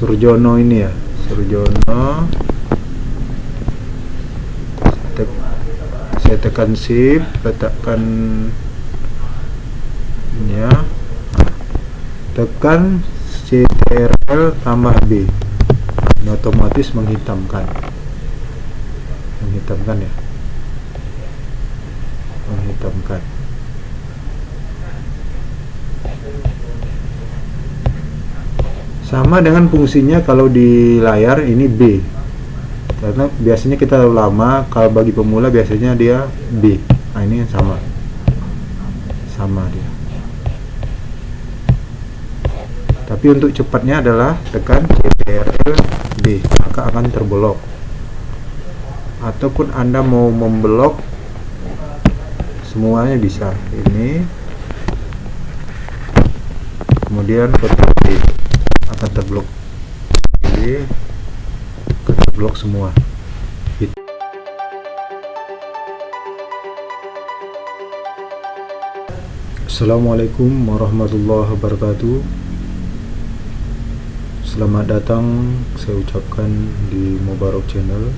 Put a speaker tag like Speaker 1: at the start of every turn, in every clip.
Speaker 1: Surjono ini ya? Surjono. Saya tekan shift letakkan ini ya. Tekan CTRL tambah B. Ini otomatis menghitamkan. Menghitamkan ya? Menghitamkan sama dengan fungsinya kalau di layar ini B. Karena biasanya kita lama kalau bagi pemula biasanya dia B. Nah ini sama. Sama dia. Tapi untuk cepatnya adalah tekan CTRL B maka akan terblok. Ataupun anda mau memblok semuanya bisa. Ini. Kemudian D akan terblok jadi akan terblok semua. Gitu. Assalamualaikum warahmatullahi wabarakatuh. Selamat datang saya ucapkan di Mubarak Channel.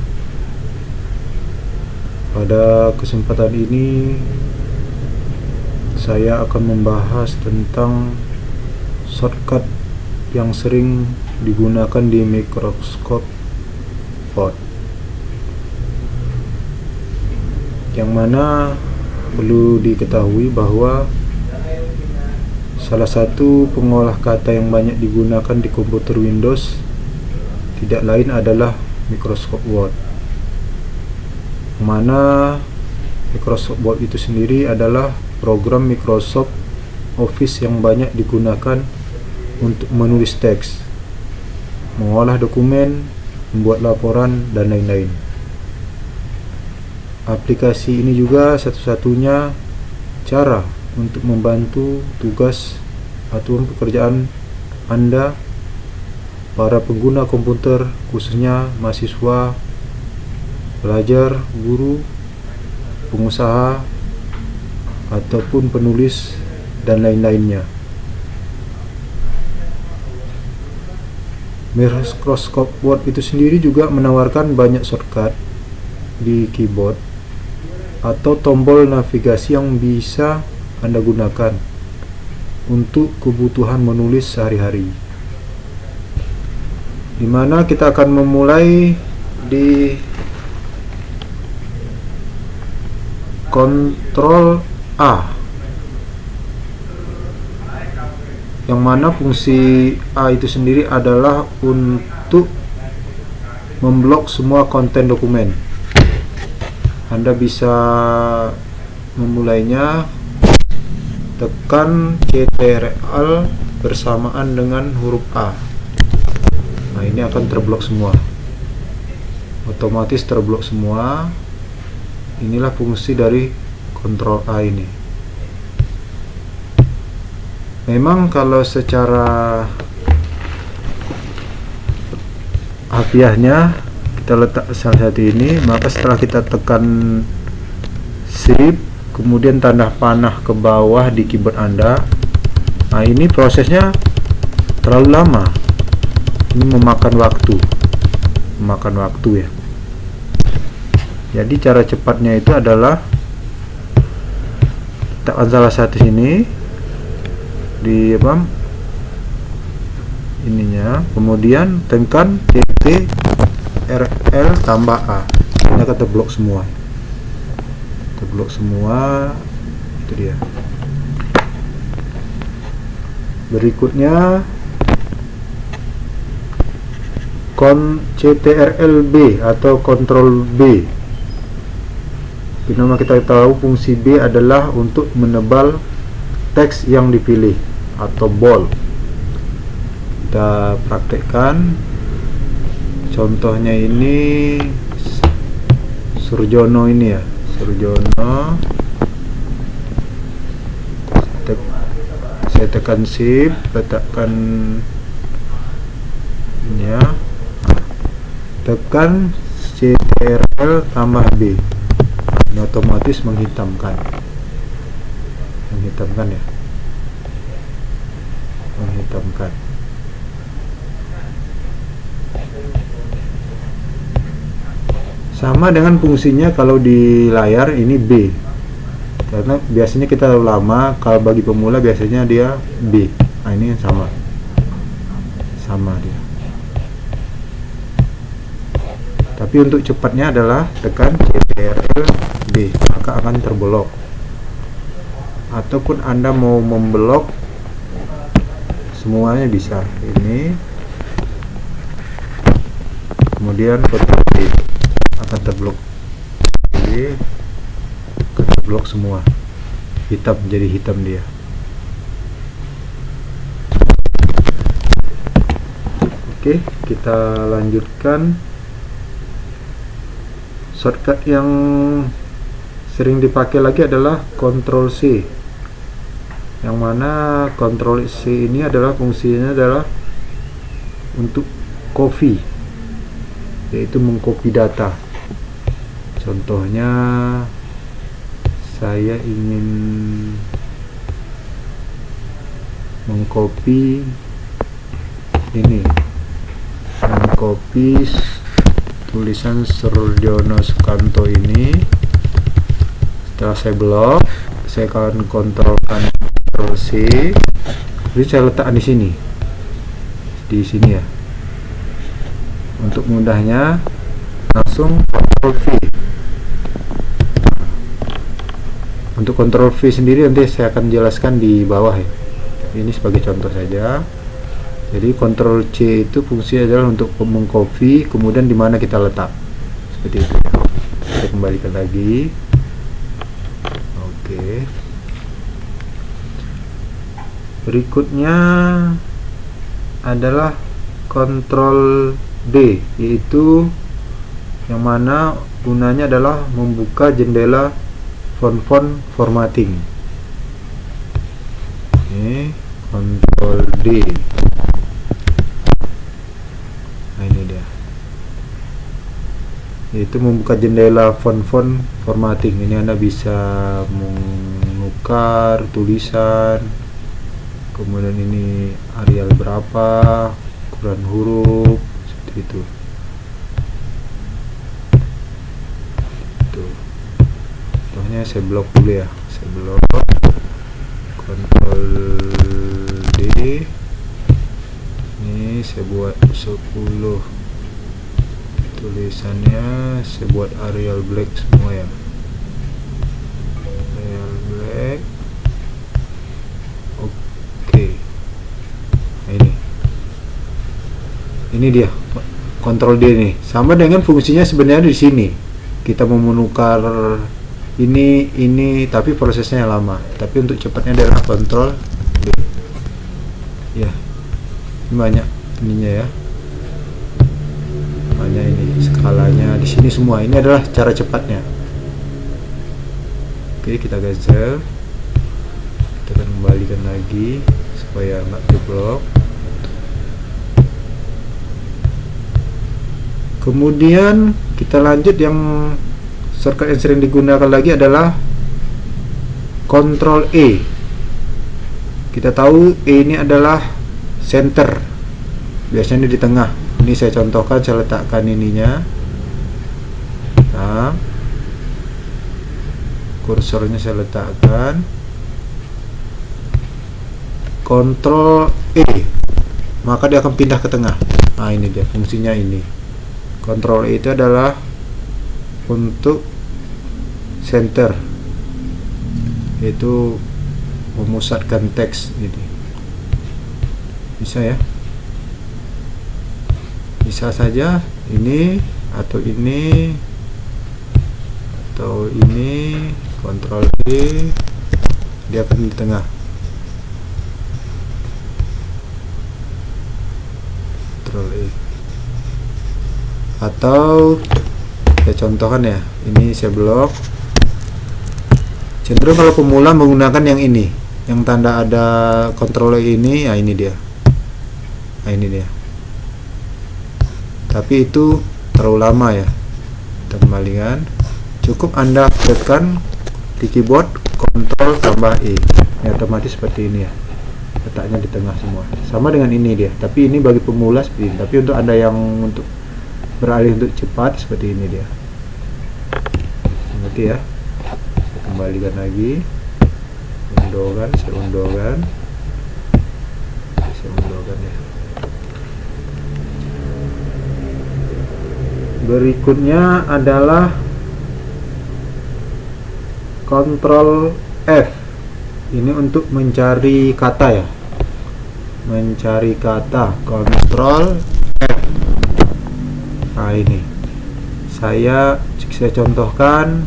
Speaker 1: Pada kesempatan ini Saya akan membahas tentang Shortcut yang sering digunakan di Microsoft Word Yang mana perlu diketahui bahwa Salah satu pengolah kata yang banyak digunakan di komputer Windows tidak lain adalah Microsoft Word. Mana Microsoft Word itu sendiri adalah program Microsoft Office yang banyak digunakan untuk menulis teks, mengolah dokumen, membuat laporan, dan lain-lain. Aplikasi ini juga satu-satunya cara untuk membantu tugas atau pekerjaan Anda para pengguna komputer khususnya mahasiswa, pelajar, guru, pengusaha ataupun penulis dan lain-lainnya. Microsoft Word itu sendiri juga menawarkan banyak shortcut di keyboard atau tombol navigasi yang bisa anda gunakan untuk kebutuhan menulis sehari-hari. Di mana kita akan memulai di Ctrl A yang mana fungsi A itu sendiri adalah untuk memblok semua konten dokumen. Anda bisa memulainya tekan CTRL bersamaan dengan huruf A. Nah ini akan terblok semua. Otomatis terblok semua. Inilah fungsi dari Ctrl A ini memang kalau secara harfiahnya kita letak salah satu ini maka setelah kita tekan shift kemudian tanda panah ke bawah di keyboard anda nah ini prosesnya terlalu lama. Ini memakan waktu memakan waktu ya. Jadi cara cepatnya itu adalah tekan salah satu sini di apa? Ininya. Kemudian tekan CT RL tambah A. Ini akan terblok semua. Terblok semua. Itu dia. Berikutnya kon CTRL-B atau Ctrl B. Nama kita tahu fungsi B adalah untuk menebal teks yang dipilih atau bold kita praktekkan. Contohnya ini Surjono ini ya. Surjono. Saya tekan shift letakkan ini ya. Tekan CTRL tambah B. Ini otomatis menghitamkan. Menghitamkan ya menghitamkan. Sama dengan fungsinya kalau di layar ini B. Karena biasanya kita lama kalau bagi pemula biasanya dia B. Nah ini sama. Sama dia. Tapi untuk cepatnya adalah tekan CTRL B maka akan terblok. Ataupun Anda mau memblok semuanya bisa. Ini. Kemudian D akan terblok. Jadi terblok semua. Hitam jadi hitam dia. Oke kita lanjutkan. Shortcut yang sering dipakai lagi adalah Ctrl C yang mana Ctrl C ini adalah fungsinya adalah untuk copy yaitu mengcopy data. Contohnya saya ingin mengcopy ini mengcopy tulisan Surdiono Sukanto ini. Setelah saya blok saya akan kontrol kan Ctrl C jadi saya letakkan di sini. Di sini ya. Untuk mudahnya langsung Ctrl V. Untuk Ctrl V sendiri nanti saya akan jelaskan di bawah ya. Ini sebagai contoh saja. Jadi Ctrl C itu fungsi adalah untuk mengcopy kemudian di mana kita letak. Seperti itu saya kembalikan lagi. Oke berikutnya adalah Ctrl D yaitu yang mana gunanya adalah membuka jendela font-font formatting. Ini Ctrl D. Yaitu membuka jendela font-font formatting. Ini anda bisa menukar tulisan kemudian ini Arial berapa ukuran huruf seperti itu. Tuh. Contohnya saya blok dulu ya. Saya blok Ctrl D. Ini saya buat 10 tulisannya saya buat Arial Black semua ya. Arial Black oke okay. nah, ini ini dia kontrol D nih. Sama dengan fungsinya sebenarnya di sini. Kita mau menukar ini ini tapi prosesnya lama. Tapi untuk cepatnya adalah kontrol. D ya ini banyak ininya ya. Namanya ini skalanya. Di sini semua. Ini adalah cara cepatnya. Oke kita geser. Kita akan kembalikan lagi supaya nggak jeblok kemudian kita lanjut yang shortcut yang sering digunakan lagi adalah Ctrl E. Kita tahu E ini adalah center. Biasanya di tengah. Ini saya contohkan saya letakkan ininya. Nah kursornya saya letakkan. Kontrol E. Maka dia akan pindah ke tengah. Nah ini dia fungsinya ini E itu adalah untuk center yaitu memusatkan teks ini bisa ya? Bisa saja ini atau ini atau ini kontrol E dia akan di tengah. Kontrol E atau saya contohkan ya ini saya blok. Cenderung kalau pemula menggunakan yang ini yang tanda ada kontrol ini ya ini dia. Nah ini dia. Tapi itu terlalu lama ya kita kembalikan. Cukup anda tekan di keyboard Ctrl tambah E ini otomatis seperti ini ya letaknya di tengah semua. Sama dengan ini dia tapi ini bagi pemula seperti ini tapi untuk anda yang untuk beralih untuk cepat seperti ini dia. Nanti ya saya kembalikan lagi. Undokan saya undokan saya undokan ya. Berikutnya adalah kontrol F. Ini untuk mencari kata ya. Mencari kata kontrol nah ini. Saya saya contohkan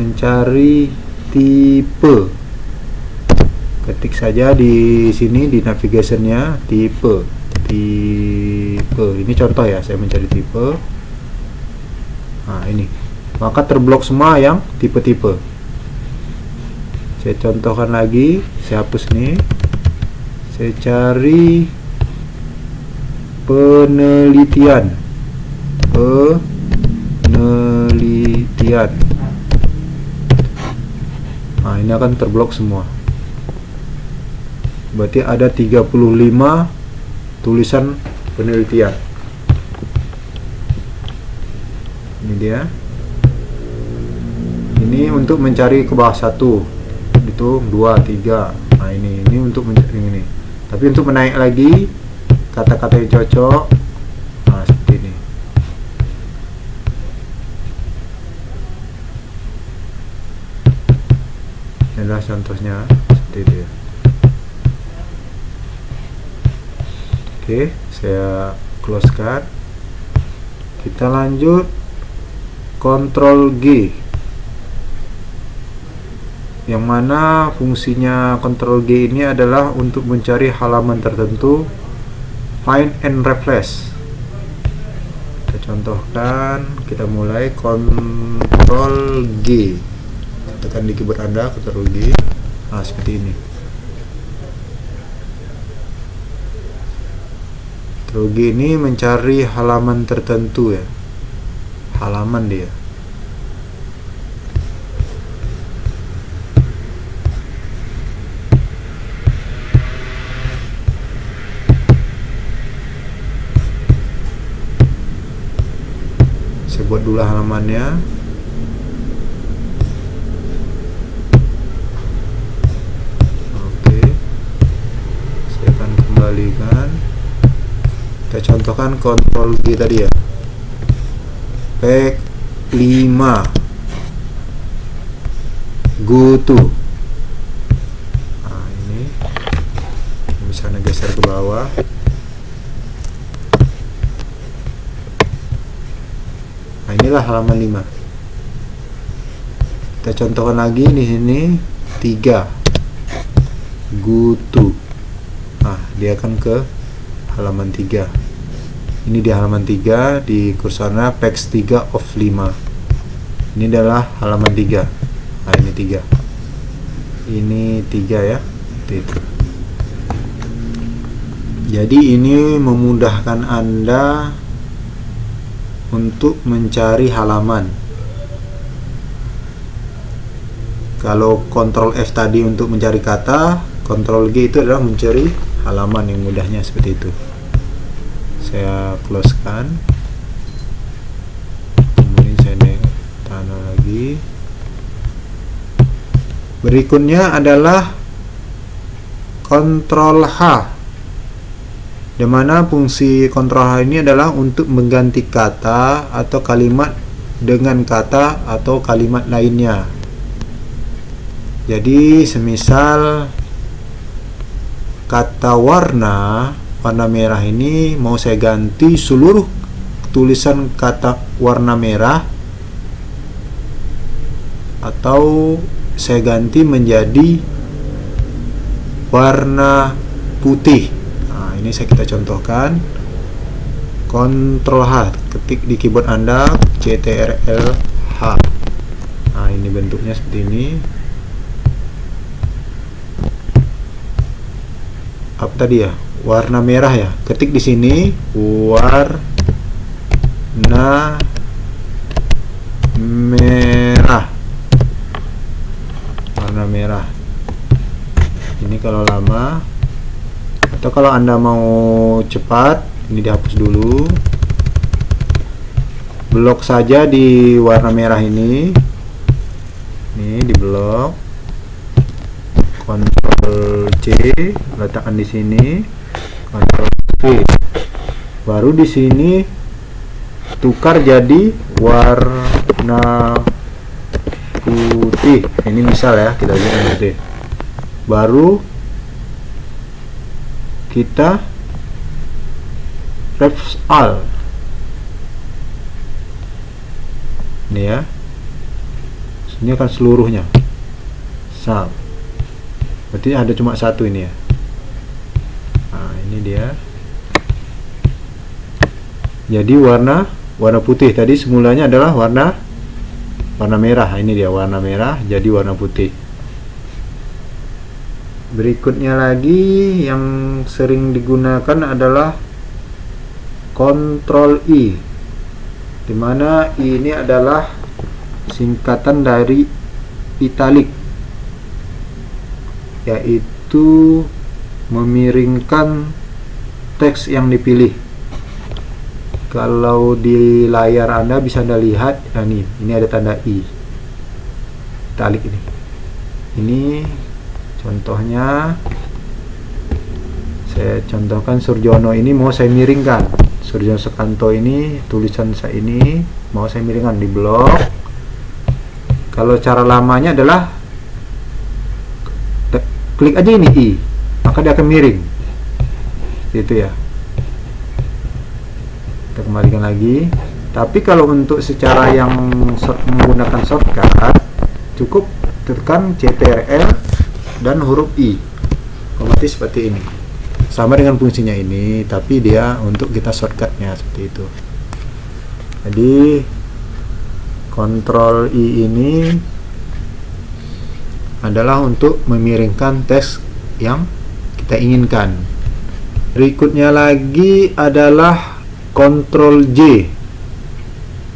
Speaker 1: mencari tipe. Ketik saja di sini di navigationnya tipe. Tipe. Ini contoh ya saya mencari tipe. Nah ini. Maka terblok semua yang tipe-tipe. Saya contohkan lagi saya hapus nih saya cari penelitian. Penelitian. Nah ini akan terblok semua. Berarti ada 35 tulisan penelitian. Ini dia. Ini untuk mencari ke bawah satu. Itu dua tiga. Nah ini ini untuk mencari ini. Tapi untuk menaik lagi kata-kata yang cocok. Nah seperti ini. Ini adalah contohnya seperti ya oke saya close kan kita lanjut. Ctrl G. Yang mana fungsinya Ctrl G ini adalah untuk mencari halaman tertentu find and replace. Kita contohkan kita mulai Ctrl G. Tekan di keyboard anda Ctrl G. Nah seperti ini. Ctrl G ini mencari halaman tertentu ya. Halaman dia buat dulu halamannya. Oke. Saya akan kembalikan. Kita contohkan kontrol G tadi ya. Pack 5 go to. Nah ini. Misalnya geser ke bawah nah inilah halaman 5 kita contohkan lagi di sini 3 go to nah dia akan ke halaman 3 ini di halaman 3 di kursornya page 3 of 5 ini adalah halaman 3 nah ini 3 ini 3 ya itu. Jadi ini memudahkan anda untuk mencari halaman. Kalau kontrol F tadi untuk mencari kata kontrol G itu adalah mencari halaman yang mudahnya seperti itu. Saya close kan kemudian saya naik tanah lagi. Berikutnya adalah kontrol H di mana fungsi kontrol ini adalah untuk mengganti kata atau kalimat dengan kata atau kalimat lainnya. Jadi semisal kata warna warna merah ini mau saya ganti seluruh tulisan kata warna merah atau saya ganti menjadi warna putih saya kita contohkan. Ctrl H ketik di keyboard anda CTRL H. Nah ini bentuknya seperti ini. Apa tadi ya? Warna merah ya? Ketik di sini warna merah. Warna merah. Ini kalau lama atau kalau anda mau cepat ini dihapus dulu. Blok saja di warna merah ini. Ini di blok. Ctrl C letakkan di sini. Ctrl V. Baru di sini tukar jadi warna putih. Ini misal ya kita lihat putih baru kita refs all ini ya. Ini akan seluruhnya. Sum berarti ada cuma satu ini ya. Nah ini dia. Jadi warna warna putih. Tadi semulanya adalah warna warna merah. Ini dia warna merah. Jadi warna putih berikutnya lagi yang sering digunakan adalah Ctrl I di mana I ini adalah singkatan dari italic yaitu memiringkan teks yang dipilih. Kalau di layar anda bisa anda lihat nah ini ini ada tanda i italic ini. Ini contohnya saya contohkan Surjono ini mau saya miringkan. Surjono Sekanto ini tulisan saya ini mau saya miringkan di blok kalau cara lamanya adalah klik aja ini i. Maka dia akan miring. Itu ya. Kita kembalikan lagi. Tapi kalau untuk secara yang menggunakan shortcut cukup tekan CTRL dan huruf I. Otomatis seperti ini. Sama dengan fungsinya ini tapi dia untuk kita shortcutnya seperti itu. Jadi kontrol I ini adalah untuk memiringkan teks yang kita inginkan. Berikutnya lagi adalah kontrol J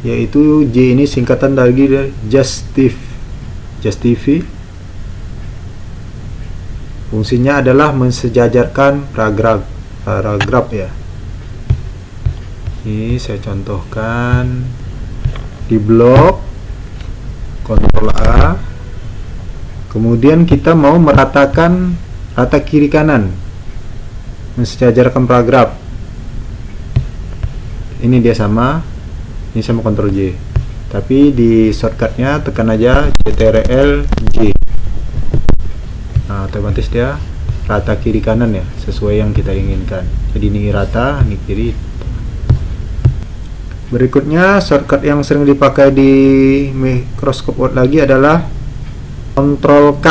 Speaker 1: yaitu J ini singkatan dari justif justify fungsinya adalah mensejajarkan paragraf paragraf ya. Ini saya contohkan di blok Ctrl A. Kemudian kita mau meratakan rata kiri kanan mensejajarkan paragraf. Ini dia sama ini sama Ctrl J. Tapi di shortcutnya tekan aja CTRL J nah otomatis dia rata kiri kanan ya sesuai yang kita inginkan. Jadi ini rata ini kiri. Berikutnya shortcut yang sering dipakai di Microsoft Word lagi adalah Ctrl K.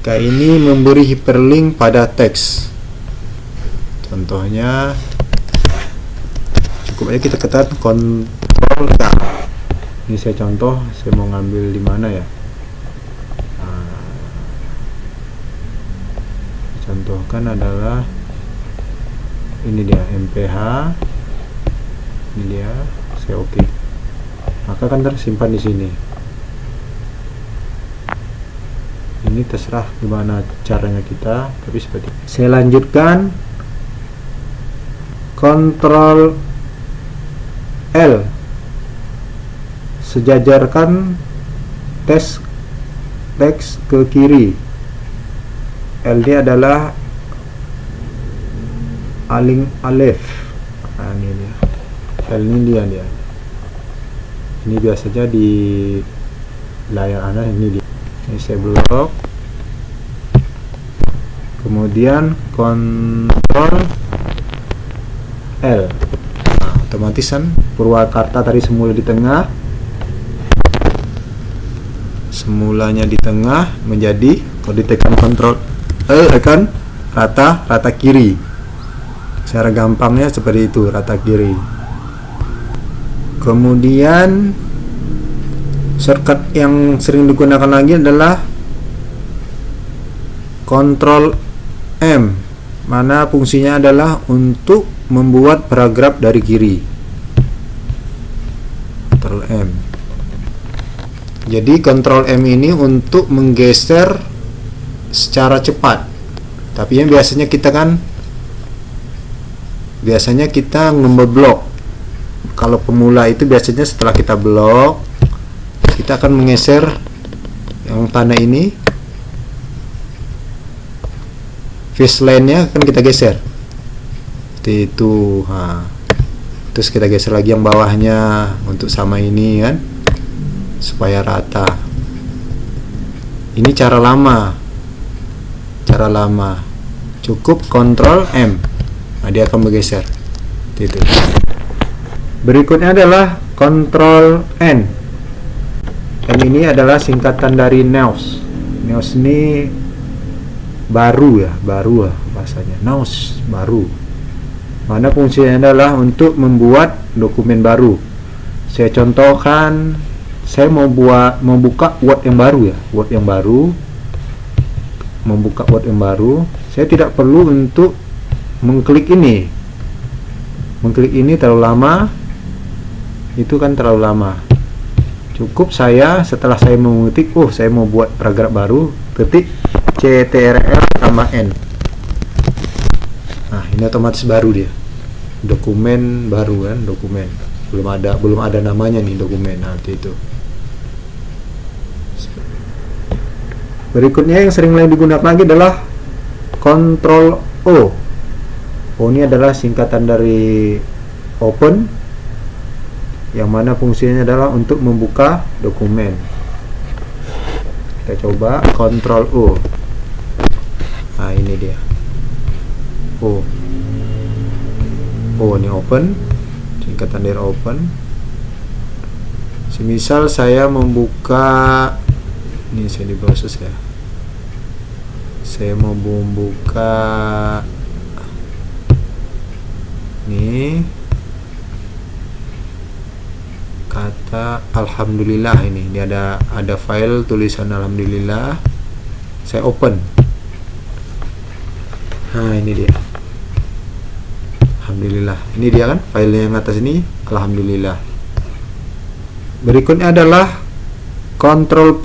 Speaker 1: K ini memberi hyperlink pada teks. Contohnya cukup aja kita ketat Ctrl K. Ini saya contoh saya mau ngambil di mana ya contohkan adalah ini dia MPH ini dia saya oke. Okay. maka akan tersimpan di sini. Ini terserah gimana caranya kita tapi seperti saya lanjutkan. Kontrol L. Sejajarkan teks teks ke kiri LD adalah aling alef nah, ini dia. L ini dia dia. Ini biasanya di layar anda ini dia. Ini saya blok. Kemudian kontrol L. Nah, otomatis kan Purwakarta tadi semula di tengah. Semulanya di tengah menjadi kalau ditekan kontrol eh akan rata rata kiri. Secara gampangnya seperti itu rata kiri. Kemudian shortcut yang sering digunakan lagi adalah Ctrl M mana fungsinya adalah untuk membuat paragraf dari kiri. Ctrl M. Jadi Ctrl M ini untuk menggeser secara cepat. Tapi yang biasanya kita kan biasanya kita ngeblok kalau pemula itu biasanya setelah kita blok kita akan menggeser yang tanah ini. Face line nya akan kita geser. Seperti itu ha. terus kita geser lagi yang bawahnya untuk sama ini kan? Supaya rata. Ini cara lama cara lama. Cukup kontrol M. Nah, dia akan bergeser. Itu berikutnya adalah kontrol N. N ini adalah singkatan dari NEOS NEOS ini baru ya baru lah bahasanya. NEOS baru. Mana fungsinya adalah untuk membuat dokumen baru. Saya contohkan saya mau buat membuka Word yang baru ya. Word yang baru membuka Word yang baru saya tidak perlu untuk mengklik ini. Mengklik ini terlalu lama itu kan terlalu lama. Cukup saya setelah saya mengetik oh saya mau buat paragraf baru ketik CTRL tambah N. Nah ini otomatis baru dia. Dokumen baru kan dokumen. Belum ada belum ada namanya nih dokumen nanti itu berikutnya yang sering lain digunakan lagi adalah Ctrl O. O ini adalah singkatan dari open yang mana fungsinya adalah untuk membuka dokumen. Kita coba Ctrl O. Nah ini dia. O. O ini open singkatan dari open. Semisal saya membuka ini saya di proses ya. Saya mau membuka ini kata alhamdulillah ini. Ini ada ada file tulisan alhamdulillah. Saya open. Nah ini dia. Alhamdulillah. Ini dia kan file yang atas ini. Alhamdulillah. Berikutnya adalah Ctrl P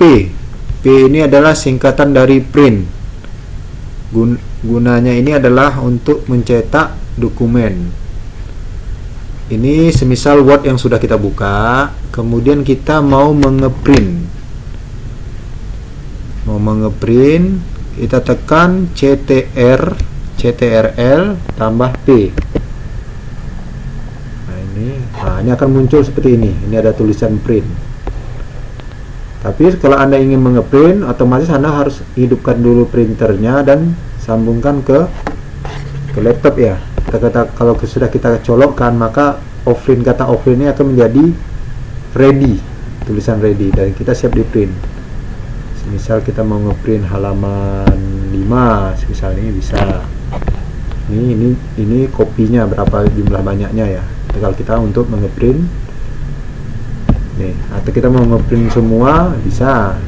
Speaker 1: P ini adalah singkatan dari print. Gun gunanya ini adalah untuk mencetak dokumen. Ini semisal Word yang sudah kita buka kemudian kita mau mengeprint. Mau mengeprint kita tekan CTR CTRL tambah P. Nah ini nah ini akan muncul seperti ini. Ini ada tulisan print tapi kalau anda ingin mengeprint otomatis anda harus hidupkan dulu printernya dan sambungkan ke ke laptop ya. Kita kata kalau sudah kita colokkan maka offline kata offline ini akan menjadi ready tulisan ready. Dan kita siap di print misal kita mau ngeprint halaman 5 misalnya bisa. Ini ini ini kopinya berapa jumlah banyaknya ya. Tinggal kita untuk mengeprint nih atau kita mau ngeprint semua bisa.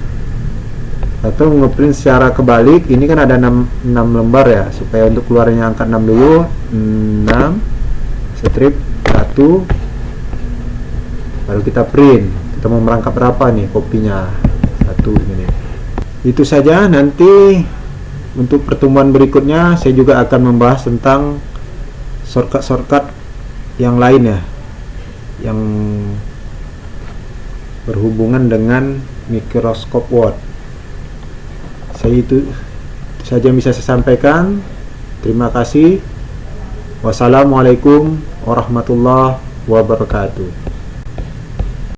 Speaker 1: Atau ngeprint secara kebalik ini kan ada 6, 6 lembar ya supaya untuk keluarnya angka 6 dulu 6 strip 1 baru kita print. Kita mau merangkap berapa nih kopinya? Satu ini. Itu saja nanti untuk pertemuan berikutnya saya juga akan membahas tentang shortcut-shortcut yang lain ya yang berhubungan dengan mikroskop Word saya itu saja bisa saya sampaikan. Terima kasih. Wassalamualaikum warahmatullahi wabarakatuh